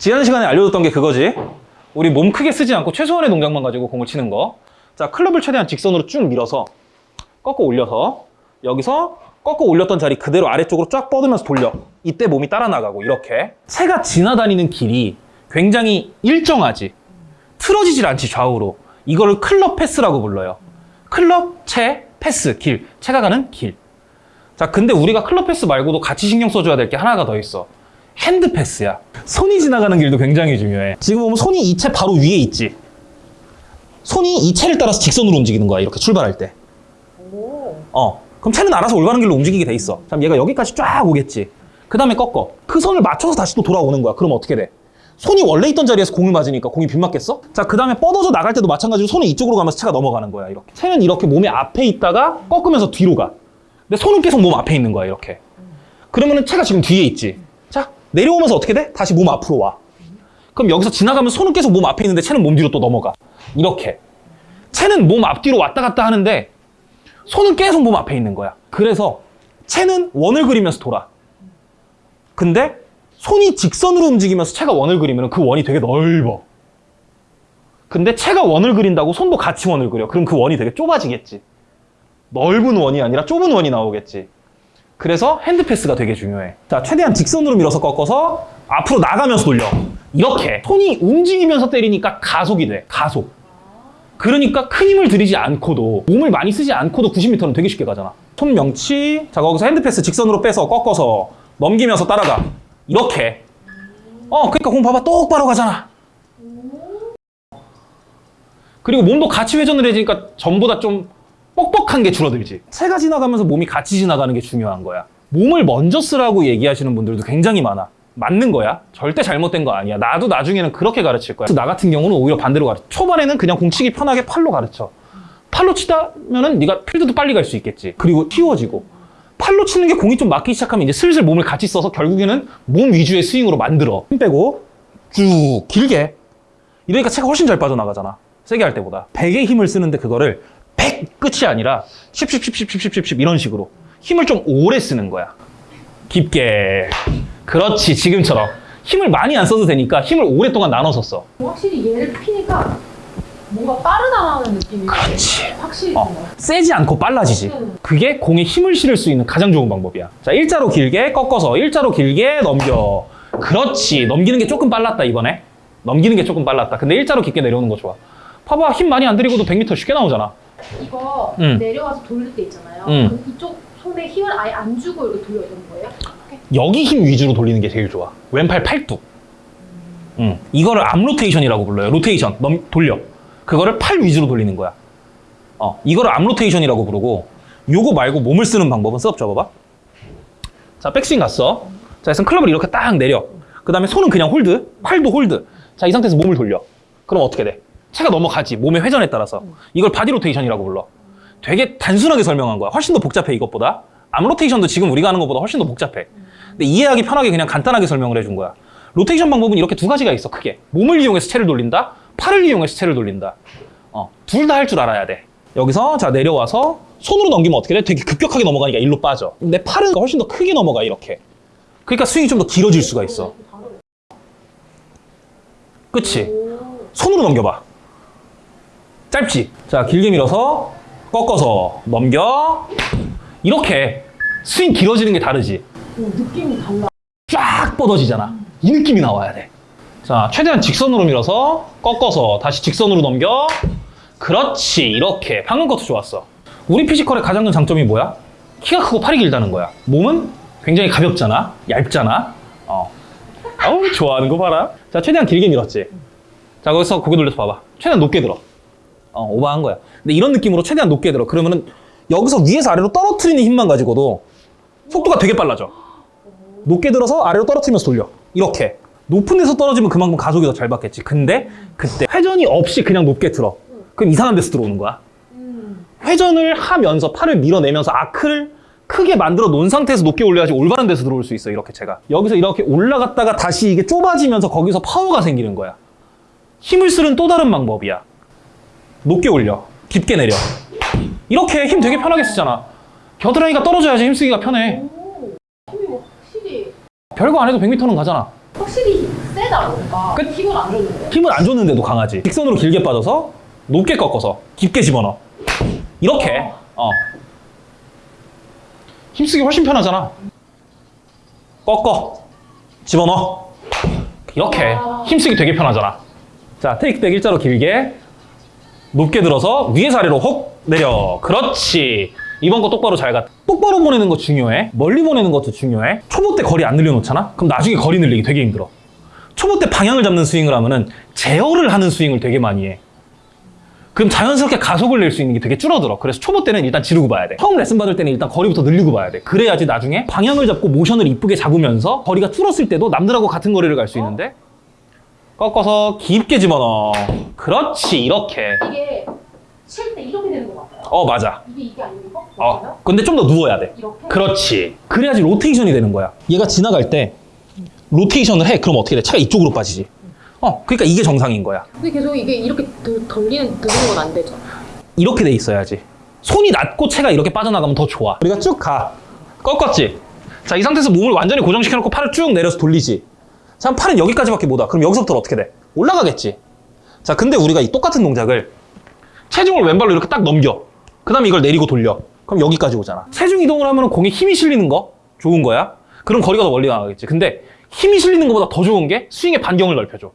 지난 시간에 알려줬던 게 그거지. 우리 몸 크게 쓰지 않고 최소한의 동작만 가지고 공을 치는 거. 자, 클럽을 최대한 직선으로 쭉 밀어서 꺾어 올려서 여기서 꺾어 올렸던 자리 그대로 아래쪽으로 쫙 뻗으면서 돌려. 이때 몸이 따라 나가고 이렇게. 채가 지나다니는 길이 굉장히 일정하지. 틀어지질 않지 좌우로. 이거를 클럽 path라고 불러요. 클럽, 채, path, 길. 채가 가는 길. 자, 근데 우리가 클럽 path 말고도 같이 신경 써줘야 될 게 하나가 더 있어. hand path야. 손이 지나가는 길도 굉장히 중요해. 지금 보면 손이 이 채 바로 위에 있지. 손이 이 채를 따라서 직선으로 움직이는 거야. 이렇게 출발할 때. 오. 어. 그럼 채는 알아서 올바른 길로 움직이게 돼 있어. 그럼 얘가 여기까지 쫙 오겠지. 그 다음에 꺾어. 그 선을 맞춰서 다시 또 돌아오는 거야. 그럼 어떻게 돼? 손이 원래 있던 자리에서 공을 맞으니까 공이 빗맞겠어? 자, 그 다음에 뻗어져 나갈 때도 마찬가지로 손이 이쪽으로 가면서 채가 넘어가는 거야. 이렇게. 채는 이렇게 몸의 앞에 있다가 꺾으면서 뒤로 가. 근데 손은 계속 몸 앞에 있는 거야. 이렇게. 그러면은 채가 지금 뒤에 있지. 자, 내려오면서 어떻게 돼? 다시 몸 앞으로 와. 그럼 여기서 지나가면 손은 계속 몸 앞에 있는데 채는 몸 뒤로 또 넘어가. 이렇게. 채는 몸 앞뒤로 왔다 갔다 하는데 손은 계속 몸 앞에 있는 거야. 그래서 채는 원을 그리면서 돌아. 근데 손이 직선으로 움직이면서 채가 원을 그리면 그 원이 되게 넓어. 근데 채가 원을 그린다고 손도 같이 원을 그려. 그럼 그 원이 되게 좁아지겠지. 넓은 원이 아니라 좁은 원이 나오겠지. 그래서 핸드패스가 되게 중요해. 자, 최대한 직선으로 밀어서 꺾어서 앞으로 나가면서 돌려. 이렇게. 손이 움직이면서 때리니까 가속이 돼. 가속. 그러니까 큰 힘을 들이지 않고도 몸을 많이 쓰지 않고도 90m는 되게 쉽게 가잖아. 손 명치. 자, 거기서 핸드패스 직선으로 빼서 꺾어서 넘기면서 따라가. 이렇게. 어, 그러니까 공 봐봐. 똑바로 가잖아. 그리고 몸도 같이 회전을 해지니까 전보다 좀 뻑뻑한 게 줄어들지. 채가 지나가면서 몸이 같이 지나가는 게 중요한 거야. 몸을 먼저 쓰라고 얘기하시는 분들도 굉장히 많아. 맞는 거야. 절대 잘못된 거 아니야. 나도 나중에는 그렇게 가르칠 거야. 나 같은 경우는 오히려 반대로 가르쳐. 초반에는 그냥 공치기 편하게 팔로 가르쳐. 팔로 치다면 은 네가 필드도 빨리 갈 수 있겠지. 그리고 쉬워지고. 팔로 치는 게 공이 좀 맞기 시작하면 이제 슬슬 몸을 같이 써서 결국에는 몸 위주의 스윙으로 만들어. 힘 빼고 쭉 길게. 이러니까 채가 훨씬 잘 빠져나가잖아. 세게 할 때보다. 100의 힘을 쓰는데 그거를 100 끝이 아니라 10, 10, 10, 10, 10, 10, 10 이런 식으로 힘을 좀 오래 쓰는 거야. 깊게. 그렇지, 지금처럼. 힘을 많이 안 써도 되니까 힘을 오랫동안 나눠서 써. 확실히 얘를 피니까 뭔가 빠르다라는 느낌이 그렇지. 확실히 어. 세지 않고 빨라지지. 음. 그게 공에 힘을 실을 수 있는 가장 좋은 방법이야. 자, 일자로 길게 꺾어서 일자로 길게 넘겨. 그렇지. 넘기는 게 조금 빨랐다, 이번에. 넘기는 게 조금 빨랐다. 근데 일자로 깊게 내려오는 거 좋아. 봐봐, 힘 많이 안 들이고도 100m 쉽게 나오잖아. 이거 음. 내려와서 돌릴 때 있잖아요. 음. 이쪽 손에 힘을 아예 안 주고 이렇게 돌려야 되는 거예요? 이렇게? 여기 힘 위주로 돌리는 게 제일 좋아. 왼팔 팔뚝. 응. 이거를 arm rotation이라고 불러요. 로테이션. 넘, 돌려. 그거를 팔 위주로 돌리는 거야. 어, 이거를 arm rotation이라고 부르고 요거 말고 몸을 쓰는 방법은 setup 잡아봐. 자, 백스윙 갔어. 자, 그래서 클럽을 이렇게 딱 내려. 그 다음에 손은 그냥 hold, 팔도 hold. 자, 이 상태에서 몸을 돌려. 그럼 어떻게 돼? 채가 넘어가지. 몸의 회전에 따라서. 이걸 body rotation이라고 불러. 되게 단순하게 설명한 거야. 훨씬 더 복잡해, 이것보다. arm rotation도 지금 우리가 하는 것보다 훨씬 더 복잡해. 근데 이해하기 편하게 그냥 간단하게 설명을 해준 거야. 로테이션 방법은 이렇게 두 가지가 있어, 크게. 몸을 이용해서 채를 돌린다, 팔을 이용해서 채를 돌린다. 어, 둘 다 할 줄 알아야 돼. 여기서 자 내려와서 손으로 넘기면 어떻게 돼? 되게 급격하게 넘어가니까 일로 빠져. 내 팔은 훨씬 더 크게 넘어가 이렇게. 그러니까 스윙이 좀 더 길어질 수가 있어. 그치? 오. 손으로 넘겨봐. 짧지? 자, 길게 밀어서 꺾어서 넘겨. 이렇게 스윙 길어지는 게 다르지? 오, 느낌이 달라. 쫙 뻗어지잖아. 이 느낌이 나와야 돼. 자, 최대한 직선으로 밀어서 꺾어서 다시 직선으로 넘겨. 그렇지. 이렇게. 방금 것도 좋았어. 우리 physical의 가장 큰 장점이 뭐야? 키가 크고 팔이 길다는 거야. 몸은 굉장히 가볍잖아. 얇잖아. 어. 어우, 좋아하는 거 봐라. 자, 최대한 길게 밀었지. 자, 거기서 고개 돌려서 봐봐. 최대한 높게 들어. 어, 오버한 거야. 근데 이런 느낌으로 최대한 높게 들어. 그러면은 여기서 위에서 아래로 떨어뜨리는 힘만 가지고도 속도가 되게 빨라져. 높게 들어서 아래로 떨어뜨리면서 돌려. 이렇게. 높은 데서 떨어지면 그만큼 가속이 더 잘 받겠지. 근데 그때 회전이 없이 그냥 높게 들어. 그럼 이상한 데서 들어오는 거야. 음. 회전을 하면서 팔을 밀어내면서 아크를 크게 만들어 놓은 상태에서 높게 올려야지 올바른 데서 들어올 수 있어. 이렇게 제가. 여기서 이렇게 올라갔다가 다시 이게 좁아지면서 거기서 파워가 생기는 거야. 힘을 쓰는 또 다른 방법이야. 높게 올려. 깊게 내려. 이렇게 힘 되게 편하게 쓰잖아. 겨드랑이가 떨어져야지 힘쓰기가 편해. 오. 힘이 뭐 확실히 별거 안 해도 100m는 가잖아. 확실히 세다 뭔가. 끝. 힘을 안 줬는데. 힘을 안 줬는데도 강하지. 직선으로 길게 빠져서 높게 꺾어서 깊게 집어넣어. 이렇게. 어. 힘쓰기 훨씬 편하잖아. 꺾어. 집어넣어. 이렇게. 와. 힘쓰기 되게 편하잖아. 자, 테이크백 일자로 길게. 높게 들어서 위에서 아래로 혹 내려. 그렇지. 이번 거 똑바로 잘 가. 똑바로 보내는 거 중요해. 멀리 보내는 것도 중요해. 초보 때 거리 안 늘려놓잖아? 그럼 나중에 거리 늘리기 되게 힘들어. 초보 때 방향을 잡는 스윙을 하면 은 제어를 하는 스윙을 되게 많이 해. 그럼 자연스럽게 가속을 낼 수 있는 게 되게 줄어들어. 그래서 초보 때는 일단 지르고 봐야 돼. 처음 레슨 받을 때는 일단 거리부터 늘리고 봐야 돼. 그래야지 나중에 방향을 잡고 모션을 이쁘게 잡으면서 거리가 줄었을 때도 남들하고 같은 거리를 갈 수 있는데 꺾어서 깊게 집어넣어. 그렇지, 이렇게. 이게 칠 때 이렇게 되는 거 맞아요? 어, 맞아. 이게 이게 아니고 이거? 어, 근데 좀 더 누워야 돼. 이렇게? 그렇지. 그래야지 로테이션이 되는 거야. 얘가 지나갈 때 로테이션을 해. 그럼 어떻게 돼? 차가 이쪽으로 빠지지. 어, 그러니까 이게 정상인 거야. 근데 계속 이게 이렇게 들- 돌리는 드는 건 안 되죠. 이렇게 돼 있어야지. 손이 낮고 채가 이렇게 빠져나가면 더 좋아. 우리가 쭉 가. 꺾었지? 자, 이 상태에서 몸을 완전히 고정시켜놓고 팔을 쭉 내려서 돌리지. 자, 팔은 여기까지밖에 못 와. 그럼 여기서부터 어떻게 돼? 올라가겠지. 자, 근데 우리가 이 똑같은 동작을 체중을 왼발로 이렇게 딱 넘겨. 그 다음에 이걸 내리고 돌려. 그럼 여기까지 오잖아. 체중 이동을 하면 공에 힘이 실리는 거 좋은 거야. 그럼 거리가 더 멀리 나가겠지. 근데 힘이 실리는 것보다 더 좋은 게 스윙의 반경을 넓혀줘.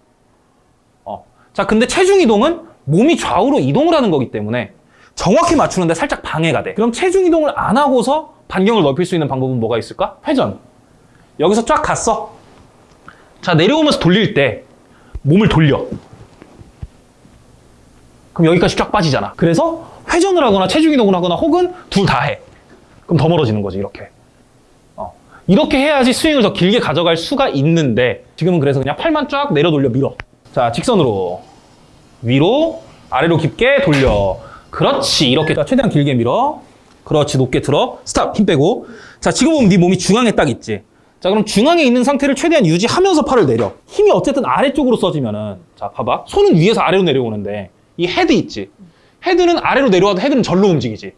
어. 자, 근데 체중 이동은 몸이 좌우로 이동을 하는 거기 때문에 정확히 맞추는데 살짝 방해가 돼. 그럼 체중 이동을 안 하고서 반경을 넓힐 수 있는 방법은 뭐가 있을까? 회전. 여기서 쫙 갔어. 자, 내려오면서 돌릴 때 몸을 돌려. 그럼 여기까지 쫙 빠지잖아. 그래서 회전을 하거나 체중 이동을 하거나 혹은 둘 다 해. 그럼 더 멀어지는 거지, 이렇게. 어. 이렇게 해야지 스윙을 더 길게 가져갈 수가 있는데 지금은 그래서 그냥 팔만 쫙 내려 돌려 밀어. 자, 직선으로 위로 아래로 깊게 돌려. 그렇지. 이렇게 자, 최대한 길게 밀어. 그렇지. 높게 들어. stop. 힘 빼고. 자, 지금 보면 네 몸이 중앙에 딱 있지. 자, 그럼 중앙에 있는 상태를 최대한 유지하면서 팔을 내려. 힘이 어쨌든 아래쪽으로 써지면은 자, 봐봐. 손은 위에서 아래로 내려오는데 이 헤드 있지. 헤드는 아래로 내려와도 헤드는 절로 움직이지.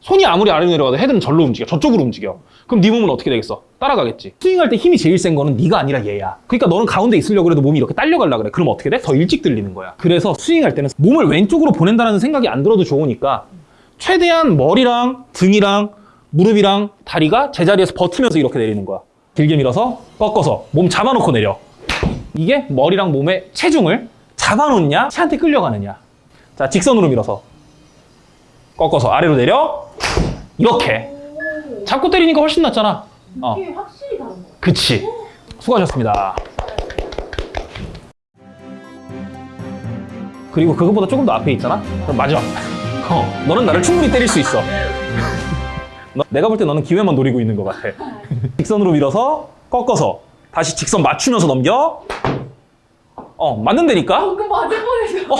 손이 아무리 아래로 내려가도 헤드는 절로 움직여. 저쪽으로 움직여. 그럼 네 몸은 어떻게 되겠어? 따라가겠지. 스윙할 때 힘이 제일 센 거는 네가 아니라 얘야. 그러니까 너는 가운데 있으려고 그래도 몸이 이렇게 딸려가려 그래. 그럼 어떻게 돼? 더 일찍 들리는 거야. 그래서 스윙할 때는 몸을 왼쪽으로 보낸다는 생각이 안 들어도 좋으니까 최대한 머리랑 등이랑 무릎이랑 다리가 제자리에서 버티면서 이렇게 내리는 거야. 길게 밀어서 꺾어서 몸 잡아놓고 내려. 이게 머리랑 몸의 체중을 잡아놓냐, 채한테 끌려가느냐. 자, 직선으로 밀어서 꺾어서 아래로 내려. 이렇게. 오. 잡고 때리니까 훨씬 낫잖아. 어. 확실히 다른 거. 그치. 수고하셨습니다. 그리고 그것보다 조금 더 앞에 있잖아? 그럼 마지막. 어, 너는 나를 충분히 때릴 수 있어. 너- 내가 볼 때 너는 기회만 노리고 있는 것 같아. 직선으로 밀어서 꺾어서 다시 직선 맞추면서 넘겨. 어, 맞는다니까? 방금 맞을 뻔했어. 어,